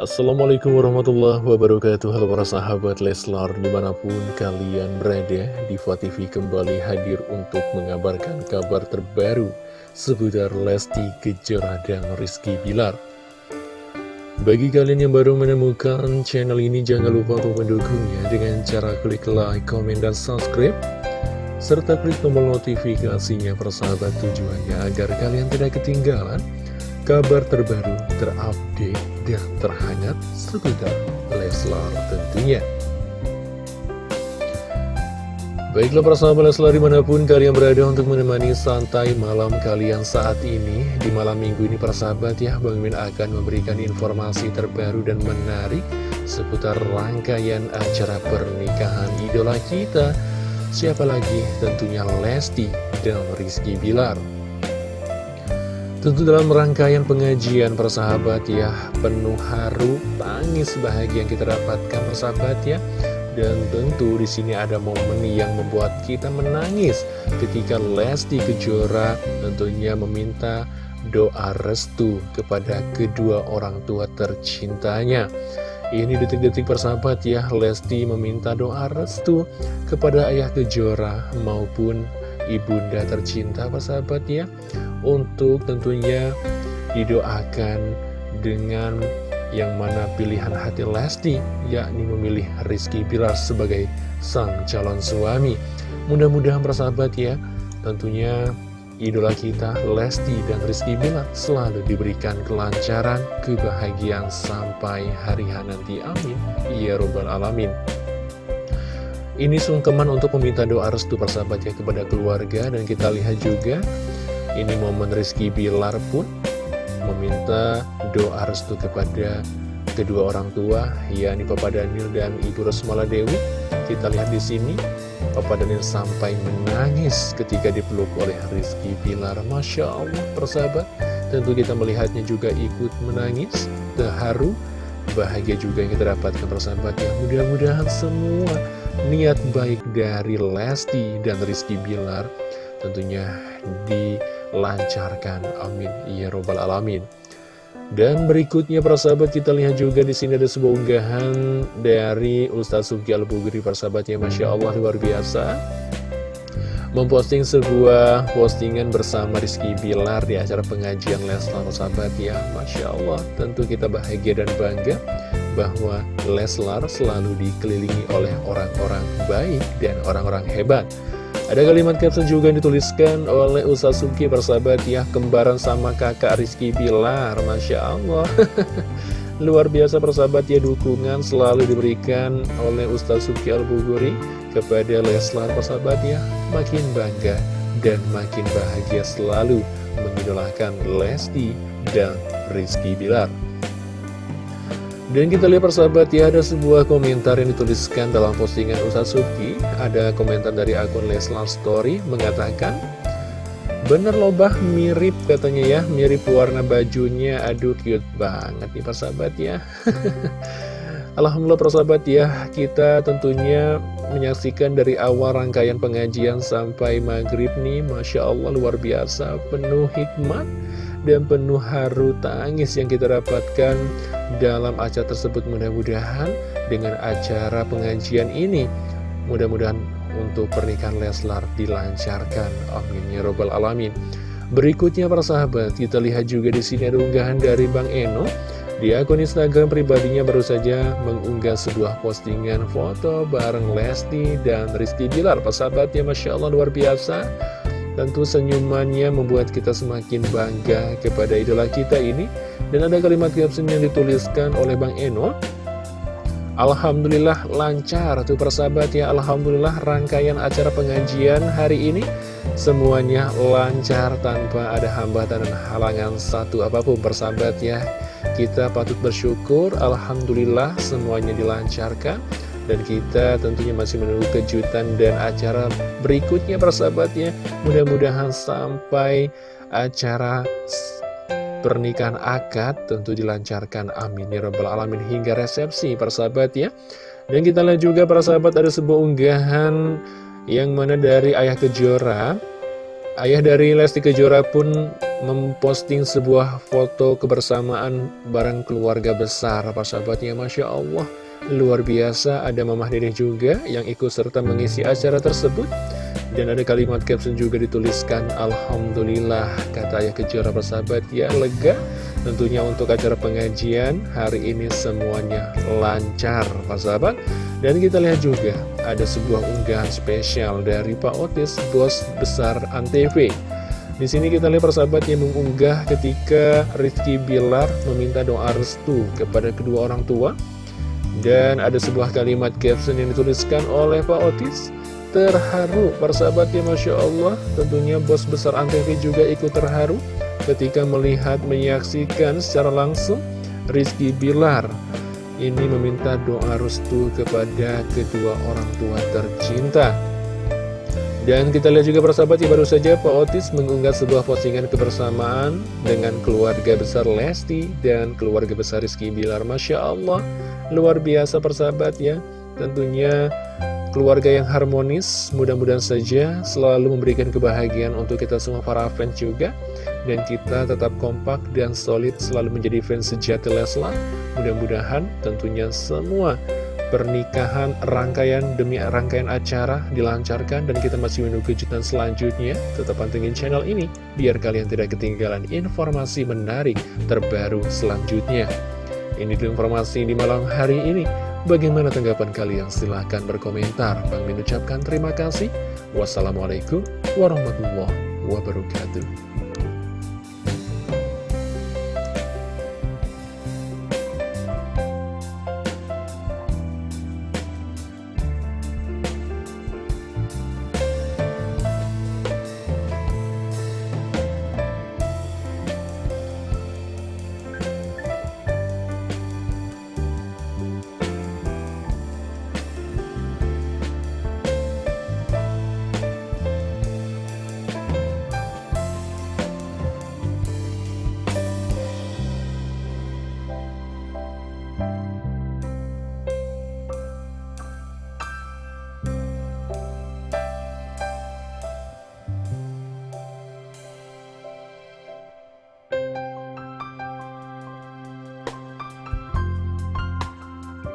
Assalamualaikum warahmatullahi wabarakatuh. Halo para sahabat Leslar Di mana pun kalian berada Diva TV kembali hadir untuk mengabarkan kabar terbaru Seputar Lesti Kejora dan Rizky Bilar. Bagi kalian yang baru menemukan channel ini Jangan lupa untuk mendukungnya Dengan cara klik like, komen, dan subscribe serta klik tombol notifikasinya persahabat tujuannya agar kalian tidak ketinggalan kabar terbaru, terupdate, dan terhangat seputar Leslar tentunya. Baiklah persahabat Leslar di mana pun kalian berada untuk menemani santai malam kalian saat ini Di malam minggu ini persahabat ya Bang Min akan memberikan informasi terbaru dan menarik Seputar rangkaian acara pernikahan idola kita Siapa lagi? Tentunya Lesti dan Rizky Bilar Tentu dalam rangkaian pengajian persahabat ya Penuh haru, tangis bahagia yang kita dapatkan persahabat ya. Dan tentu di sini ada momen yang membuat kita menangis Ketika Lesti Kejora tentunya meminta doa restu kepada kedua orang tua tercintanya. Ini detik-detik persahabat ya, Lesti meminta doa restu kepada ayah Kejora maupun ibunda tercinta persahabat ya untuk tentunya didoakan dengan yang mana pilihan hati Lesti yakni memilih Rizky Bilar sebagai sang calon suami. Mudah-mudahan persahabat ya tentunya idola kita Lesti dan Rizky Bilar selalu diberikan kelancaran kebahagiaan sampai hari nanti. Amin. Ya robbal alamin ini sungkeman untuk meminta doa restu persahabat ya kepada keluarga dan kita lihat juga ini momen Rizky Bilar pun meminta doa restu kepada kedua orang tua yakni Papa Daniel dan Ibu Rosmala Dewi. Kita lihat di sini Papa Daniel sampai menangis ketika dipeluk oleh Rizky Bilar. Masya Allah persahabat, tentu kita melihatnya juga ikut menangis, terharu, bahagia juga yang kita dapatkan persahabat ya. Mudah-mudahan semua niat baik dari Lesti dan Rizky Bilar tentunya dilancarkan. Amin. Ya Robbal Alamin. Dan berikutnya para sahabat kita lihat juga di sini ada sebuah unggahan dari Ustaz Sugi Al-Bugri para sahabat ya Masya Allah luar biasa memposting sebuah postingan bersama Rizky Bilar di acara pengajian Leslar sahabat ya Masya Allah tentu kita bahagia dan bangga bahwa Leslar selalu dikelilingi oleh orang-orang baik dan orang-orang hebat. Ada kalimat caption juga yang dituliskan oleh Ustaz Suki persahabat ya Kembaran sama kakak Rizky Bilar Masya Allah. Luar biasa persahabat ya dukungan selalu diberikan oleh Ustaz Suki Al-Buguri Kepada Leslar persahabat ya Makin bangga dan makin bahagia selalu mengidolakan Lesti dan Rizky Bilar dan kita lihat persahabat ya, ada sebuah komentar yang dituliskan dalam postingan Ustaz Suki. Ada komentar dari akun Leslar Story mengatakan, Bener loh bah, mirip katanya ya, mirip warna bajunya, aduh cute banget nih persahabat ya. Alhamdulillah persahabat ya, kita tentunya menyaksikan dari awal rangkaian pengajian sampai maghrib nih, Masya Allah luar biasa, penuh hikmat dan penuh haru tangis yang kita dapatkan dalam acara tersebut. Mudah-mudahan dengan acara pengajian ini mudah-mudahan untuk pernikahan Leslar dilancarkan. Amin ya robbal alamin. Berikutnya para sahabat kita lihat juga di sini ada unggahan dari Bang Eno. Di akun Instagram pribadinya baru saja mengunggah sebuah postingan foto bareng Lesti dan Rizky Bilar. Pak sahabat ya Masya Allah luar biasa Tentu senyumannya membuat kita semakin bangga kepada idola kita ini. Dan ada kalimat caption yang dituliskan oleh Bang Eno. Alhamdulillah lancar tuh persahabat ya Alhamdulillah rangkaian acara pengajian hari ini Semuanya lancar tanpa ada hambatan dan halangan satu apa pun persahabat ya Kita patut bersyukur Alhamdulillah semuanya dilancarkan dan kita tentunya masih menunggu kejutan dan acara berikutnya persahabatnya. Mudah-mudahan sampai acara pernikahan akad tentu dilancarkan. Amin. Ya rabbal alamin. Hingga resepsi persahabat ya dan kita lihat juga para sahabat ada sebuah unggahan yang mana dari ayah kejora. Ayah dari Lesti Kejora pun memposting sebuah foto kebersamaan bareng keluarga besar Pak sahabatnya Masya Allah Luar biasa ada Mamah Dede juga yang ikut serta mengisi acara tersebut Dan ada kalimat caption juga dituliskan Alhamdulillah kata Ayah Kejora persahabat ya lega Tentunya untuk acara pengajian hari ini semuanya lancar Pak sahabat Dan kita lihat juga ada sebuah unggahan spesial dari Pak Otis, bos besar Antv. Di sini kita lihat persahabat yang mengunggah ketika Rizky Bilar meminta doa restu kepada kedua orang tua. Dan ada sebuah kalimat caption yang dituliskan oleh Pak Otis. Terharu persahabat ya Masya Allah, tentunya bos besar Antv juga ikut terharu ketika melihat menyaksikan secara langsung Rizky Bilar ini meminta doa restu kepada kedua orang tua tercinta. Dan kita lihat juga persahabat ya baru saja Pak Otis mengunggah sebuah postingan kebersamaan dengan keluarga besar Lesti dan keluarga besar Rizky Bilar. Masya Allah, luar biasa persahabat ya. Tentunya keluarga yang harmonis, mudah-mudahan saja selalu memberikan kebahagiaan untuk kita semua para fans juga dan kita tetap kompak dan solid selalu menjadi fans sejati Leslar. Mudah-mudahan tentunya semua pernikahan rangkaian demi rangkaian acara dilancarkan dan kita masih menunggu kejutan selanjutnya. Tetap pantengin channel ini biar kalian tidak ketinggalan informasi menarik terbaru selanjutnya. Ini dulu informasi di malam hari ini. Bagaimana tanggapan kalian? Silahkan berkomentar. Bang mengucapkan terima kasih. Wassalamualaikum warahmatullahi wabarakatuh.